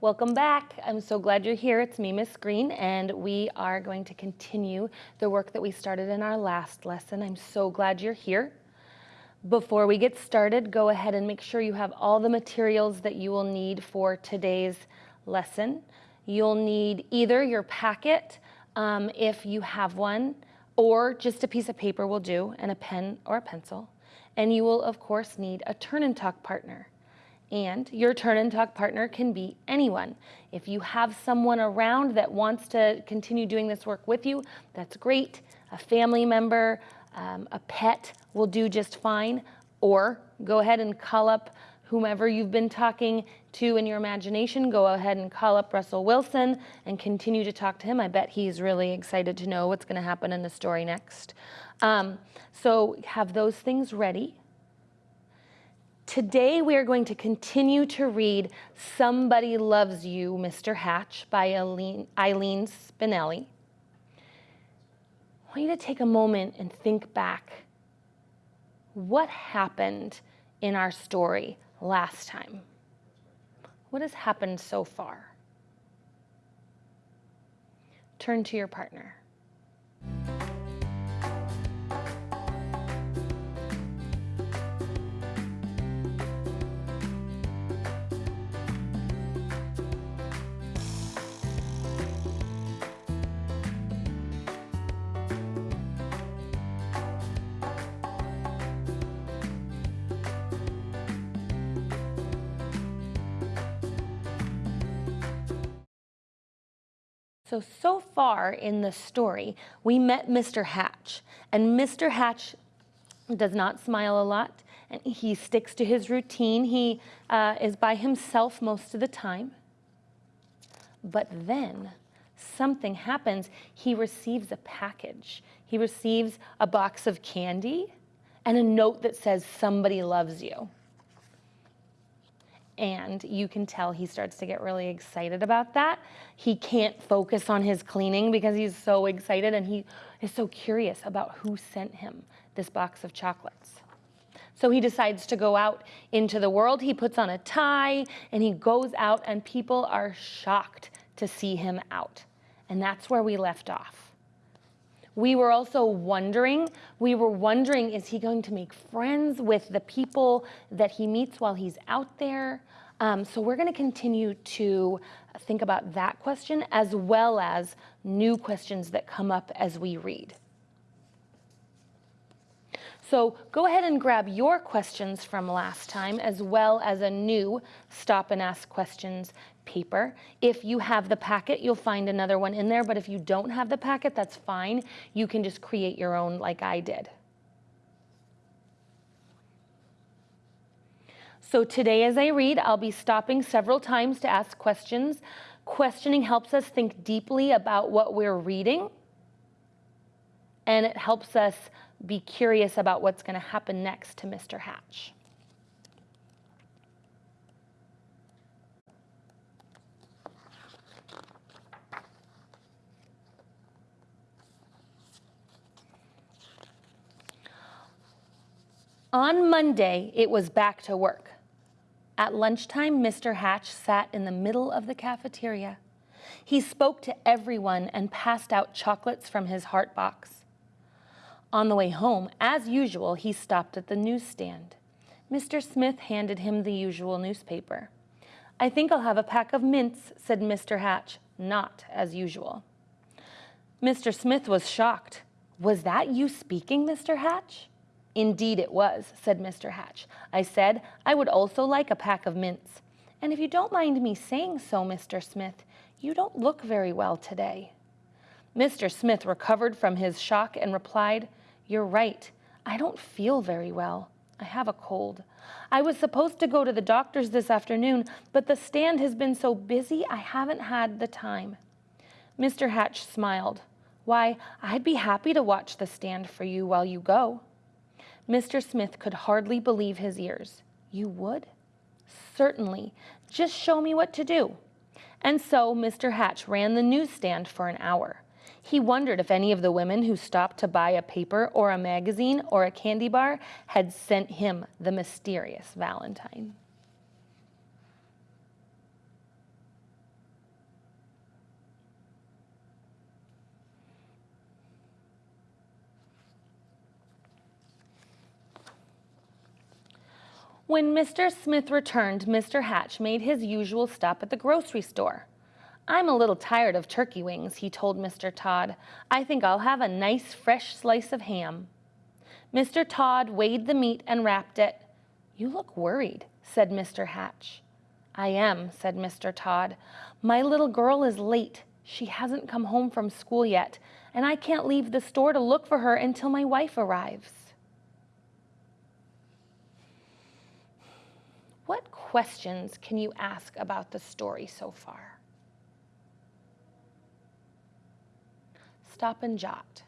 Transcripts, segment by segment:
Welcome back. I'm so glad you're here. It's me, Miss Green, and we are going to continue the work that we started in our last lesson. I'm so glad you're here. Before we get started, go ahead and make sure you have all the materials that you will need for today's lesson. You'll need either your packet, um, if you have one, or just a piece of paper will do, and a pen or a pencil. And you will, of course, need a turn and talk partner. And your turn and talk partner can be anyone. If you have someone around that wants to continue doing this work with you, that's great. A family member, um, a pet will do just fine, or go ahead and call up whomever you've been talking to in your imagination, go ahead and call up Russell Wilson and continue to talk to him. I bet he's really excited to know what's going to happen in the story next. Um, so have those things ready. Today we are going to continue to read Somebody Loves You, Mr. Hatch by Eileen, Spinelli. I want you to take a moment and think back. What happened in our story last time? What has happened so far? Turn to your partner. So, so far in the story, we met Mr. Hatch, and Mr. Hatch does not smile a lot, and he sticks to his routine. He uh, is by himself most of the time. But then something happens. He receives a package. He receives a box of candy and a note that says, Somebody loves you and you can tell he starts to get really excited about that. He can't focus on his cleaning because he's so excited and he is so curious about who sent him this box of chocolates. So he decides to go out into the world. He puts on a tie and he goes out and people are shocked to see him out. And that's where we left off. We were also wondering, we were wondering, is he going to make friends with the people that he meets while he's out there? Um, so we're going to continue to think about that question as well as new questions that come up as we read. So go ahead and grab your questions from last time as well as a new stop and ask questions paper. If you have the packet, you'll find another one in there, but if you don't have the packet, that's fine. You can just create your own like I did. So today as I read, I'll be stopping several times to ask questions. Questioning helps us think deeply about what we're reading, and it helps us be curious about what's going to happen next to Mr. Hatch. On Monday, it was back to work. At lunchtime, Mr. Hatch sat in the middle of the cafeteria. He spoke to everyone and passed out chocolates from his heart box. On the way home, as usual, he stopped at the newsstand. Mr. Smith handed him the usual newspaper. I think I'll have a pack of mints, said Mr. Hatch, not as usual. Mr. Smith was shocked. Was that you speaking, Mr. Hatch? Indeed it was, said Mr. Hatch. I said I would also like a pack of mints. And if you don't mind me saying so, Mr. Smith, you don't look very well today. Mr. Smith recovered from his shock and replied, You're right. I don't feel very well. I have a cold. I was supposed to go to the doctor's this afternoon, but the stand has been so busy I haven't had the time. Mr. Hatch smiled. Why, I'd be happy to watch the stand for you while you go. Mr. Smith could hardly believe his ears. You would? Certainly. Just show me what to do. And so Mr. Hatch ran the newsstand for an hour. He wondered if any of the women who stopped to buy a paper or a magazine or a candy bar had sent him the mysterious Valentine. When Mr. Smith returned, Mr. Hatch made his usual stop at the grocery store. I'm a little tired of turkey wings, he told Mr. Todd. I think I'll have a nice fresh slice of ham. Mr. Todd weighed the meat and wrapped it. You look worried, said Mr. Hatch. I am, said Mr. Todd. My little girl is late. She hasn't come home from school yet, and I can't leave the store to look for her until my wife arrives. What questions can you ask about the story so far? Stop and jot.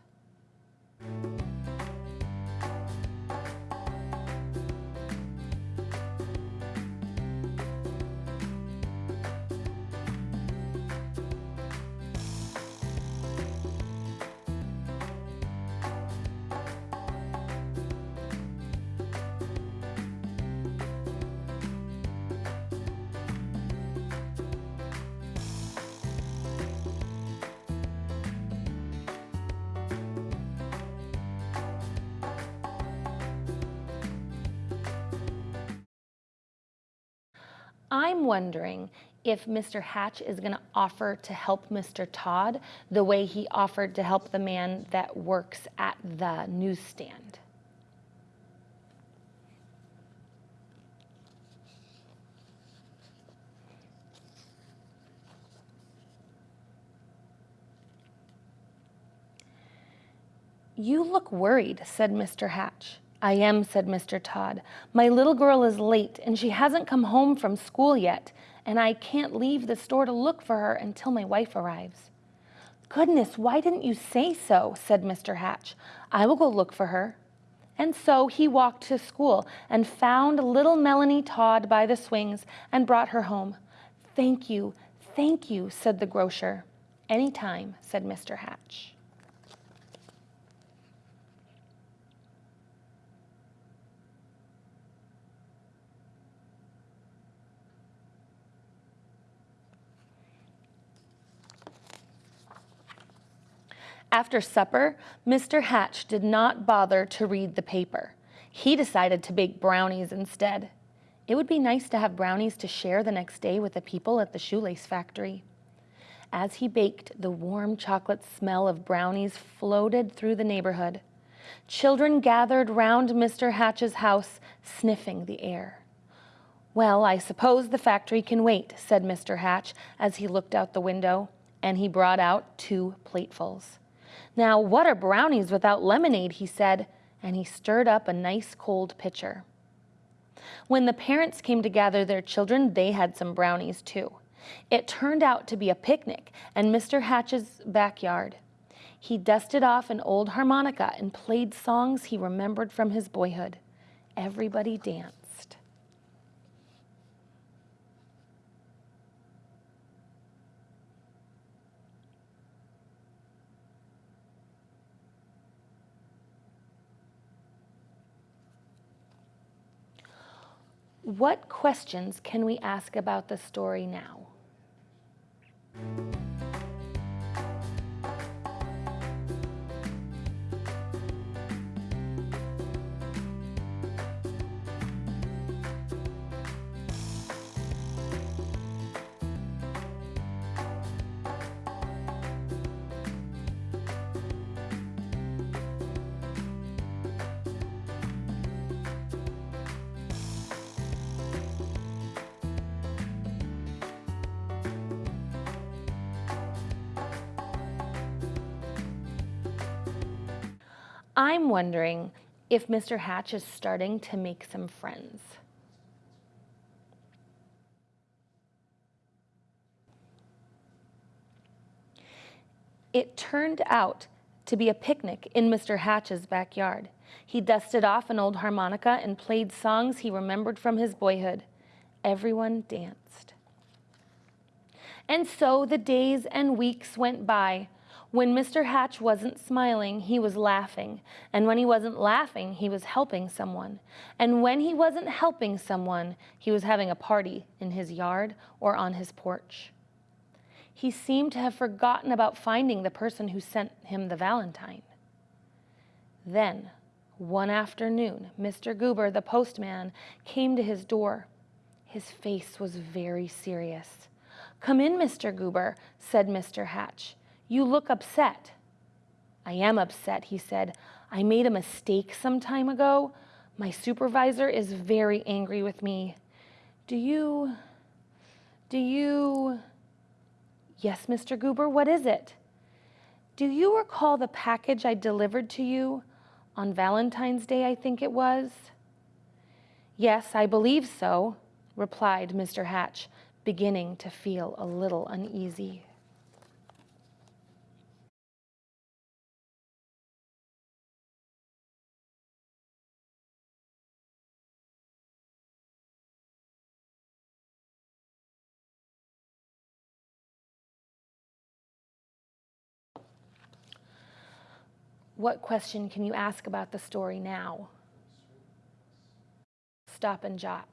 I'm wondering if Mr. Hatch is going to offer to help Mr. Todd the way he offered to help the man that works at the newsstand. You look worried, said Mr. Hatch. I am, said Mr. Todd. My little girl is late and she hasn't come home from school yet, and I can't leave the store to look for her until my wife arrives. Goodness, why didn't you say so? said Mr. Hatch. I will go look for her. And so he walked to school and found little Melanie Todd by the swings and brought her home. Thank you, thank you, said the grocer. Any time, said Mr. Hatch. After supper, Mr. Hatch did not bother to read the paper. He decided to bake brownies instead. It would be nice to have brownies to share the next day with the people at the shoelace factory. As he baked, the warm chocolate smell of brownies floated through the neighborhood. Children gathered round Mr. Hatch's house, sniffing the air. Well, I suppose the factory can wait, said Mr. Hatch as he looked out the window, and he brought out two platefuls. Now, what are brownies without lemonade, he said, and he stirred up a nice cold pitcher. When the parents came to gather their children, they had some brownies too. It turned out to be a picnic in Mr. Hatch's backyard. He dusted off an old harmonica and played songs he remembered from his boyhood. Everybody danced. What questions can we ask about the story now? I'm wondering if Mr. Hatch is starting to make some friends. It turned out to be a picnic in Mr. Hatch's backyard. He dusted off an old harmonica and played songs he remembered from his boyhood. Everyone danced. And so the days and weeks went by. When Mr. Hatch wasn't smiling, he was laughing. And when he wasn't laughing, he was helping someone. And when he wasn't helping someone, he was having a party in his yard or on his porch. He seemed to have forgotten about finding the person who sent him the valentine. Then, One afternoon, Mr. Goober, the postman, came to his door. His face was very serious. Come in, Mr. Goober, said Mr. Hatch. You look upset. I am upset, he said. I made a mistake some time ago. My supervisor is very angry with me. Do you, do you, yes, Mr. Goober, what is it? Do you recall the package I delivered to you on Valentine's Day, I think it was? Yes, I believe so, replied Mr. Hatch, beginning to feel a little uneasy. What question can you ask about the story now? Stop and jot.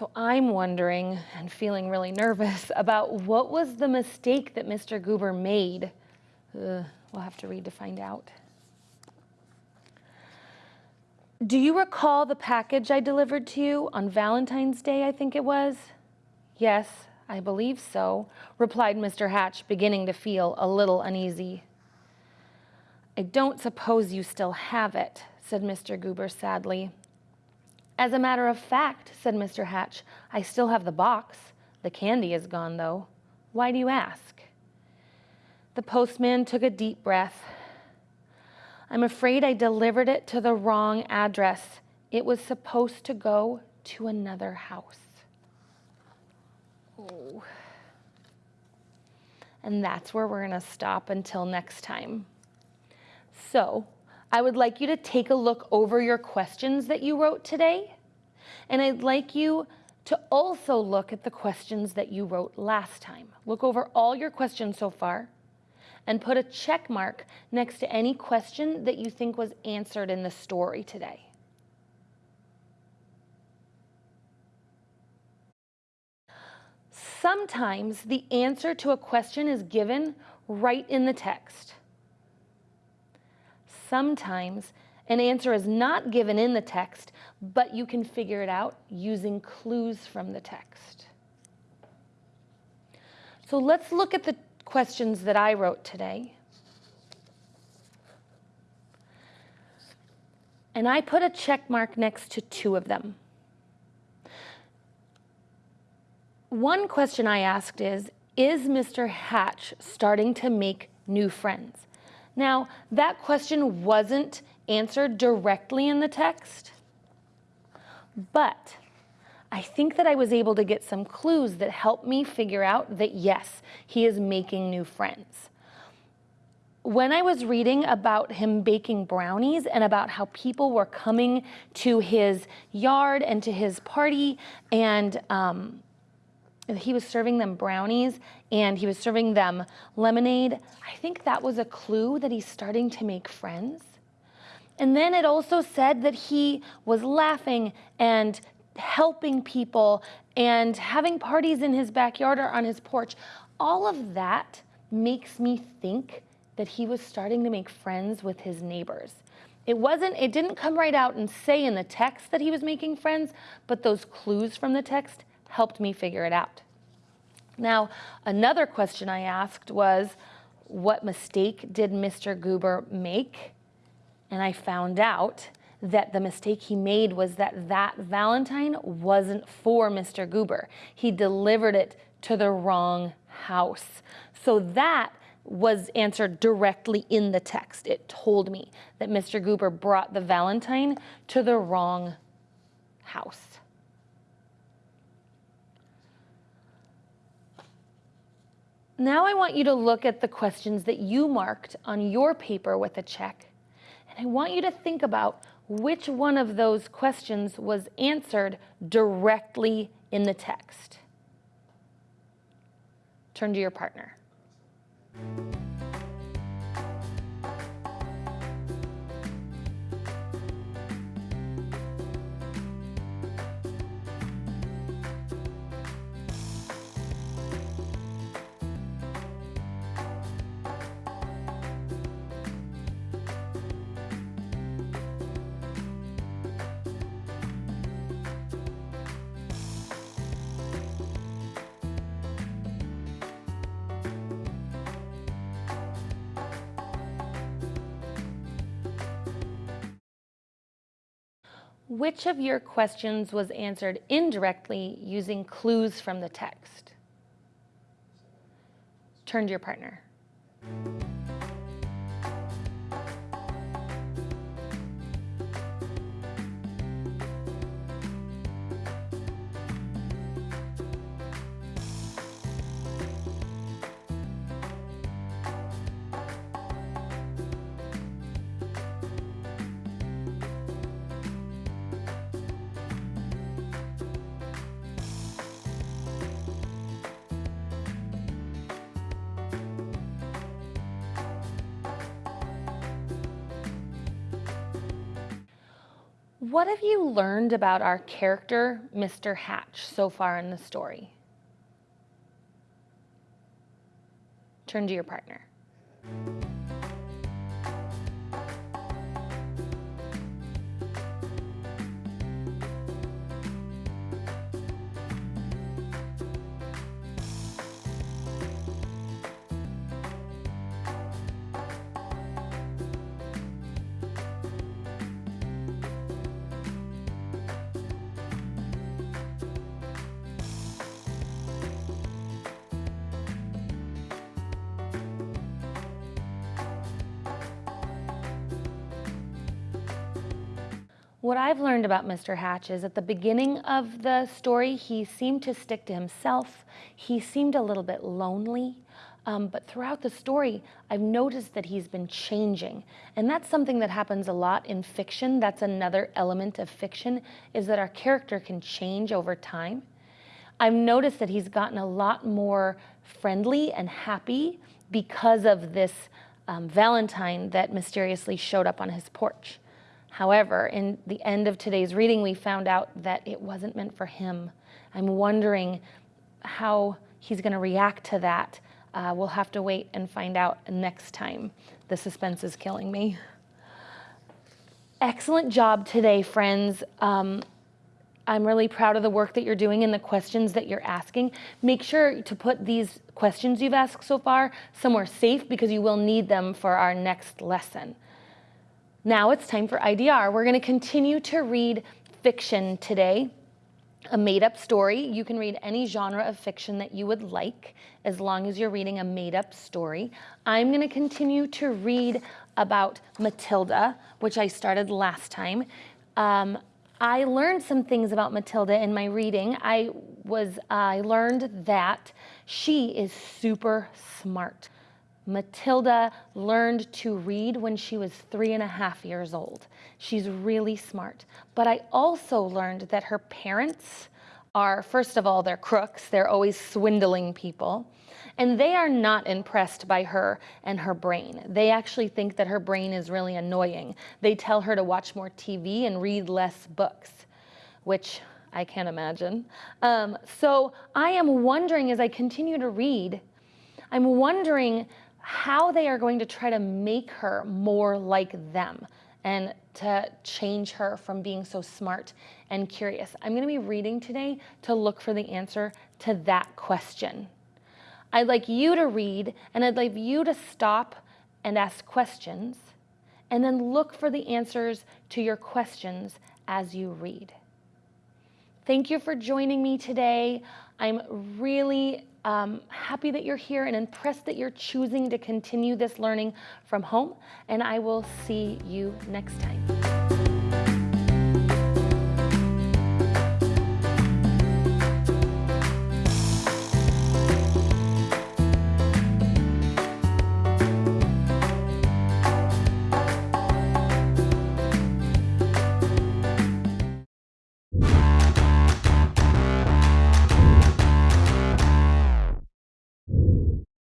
So I'm wondering and feeling really nervous about what was the mistake that Mr. Goober made. We'll have to read to find out. Do you recall the package I delivered to you on Valentine's Day, I think it was? Yes, I believe so, replied Mr. Hatch, beginning to feel a little uneasy. I don't suppose you still have it, said Mr. Goober sadly. As a matter of fact, said Mr. Hatch, I still have the box. The candy is gone, though. Why do you ask? The postman took a deep breath. I'm afraid I delivered it to the wrong address. It was supposed to go to another house. Oh. And that's where we're going to stop until next time. So, I would like you to take a look over your questions that you wrote today. And I'd like you to also look at the questions that you wrote last time. Look over all your questions so far and put a check mark next to any question that you think was answered in the story today. Sometimes the answer to a question is given right in the text sometimes an answer is not given in the text, but you can figure it out using clues from the text. So let's look at the questions that I wrote today. And I put a check mark next to two of them. One question I asked is, is Mr. Hatch starting to make new friends? Now, that question wasn't answered directly in the text, but I think that I was able to get some clues that helped me figure out that yes, he is making new friends. When I was reading about him baking brownies and about how people were coming to his yard and to his party and um, he was serving them brownies and he was serving them lemonade. I think that was a clue that he's starting to make friends. And then it also said that he was laughing and helping people and having parties in his backyard or on his porch. All of that makes me think that he was starting to make friends with his neighbors. It wasn't, it didn't come right out and say in the text that he was making friends, but those clues from the text helped me figure it out. Now, another question I asked was, what mistake did Mr. Goober make? And I found out that the mistake he made was that that Valentine wasn't for Mr. Goober. He delivered it to the wrong house. So that was answered directly in the text. It told me that Mr. Goober brought the Valentine to the wrong house. Now I want you to look at the questions that you marked on your paper with a check. And I want you to think about which one of those questions was answered directly in the text. Turn to your partner. Which of your questions was answered indirectly using clues from the text? Turn to your partner. What have you learned about our character, Mr. Hatch, so far in the story? Turn to your partner. What I've learned about Mr. Hatch is at the beginning of the story, he seemed to stick to himself. He seemed a little bit lonely. Um, but throughout the story, I've noticed that he's been changing. And that's something that happens a lot in fiction. That's another element of fiction, is that our character can change over time. I've noticed that he's gotten a lot more friendly and happy because of this um, Valentine that mysteriously showed up on his porch. However, in the end of today's reading, we found out that it wasn't meant for him. I'm wondering how he's going to react to that. Uh, we'll have to wait and find out next time. The suspense is killing me. Excellent job today, friends. Um, I'm really proud of the work that you're doing and the questions that you're asking. Make sure to put these questions you've asked so far somewhere safe because you will need them for our next lesson. Now it's time for IDR. We're going to continue to read fiction today, a made-up story. You can read any genre of fiction that you would like as long as you're reading a made-up story. I'm going to continue to read about Matilda, which I started last time. Um, I learned some things about Matilda in my reading. I was I learned that she is super smart. Matilda learned to read when she was three and a half years old. She's really smart. But I also learned that her parents are, first of all, they're crooks. They're always swindling people. And they are not impressed by her and her brain. They actually think that her brain is really annoying. They tell her to watch more TV and read less books, which I can't imagine. Um, so I am wondering as I continue to read, I'm wondering how they are going to try to make her more like them and to change her from being so smart and curious. I'm going to be reading today to look for the answer to that question. I'd like you to read and I'd like you to stop and ask questions and then look for the answers to your questions as you read. Thank you for joining me today. I'm really um, happy that you're here and impressed that you're choosing to continue this learning from home. And I will see you next time.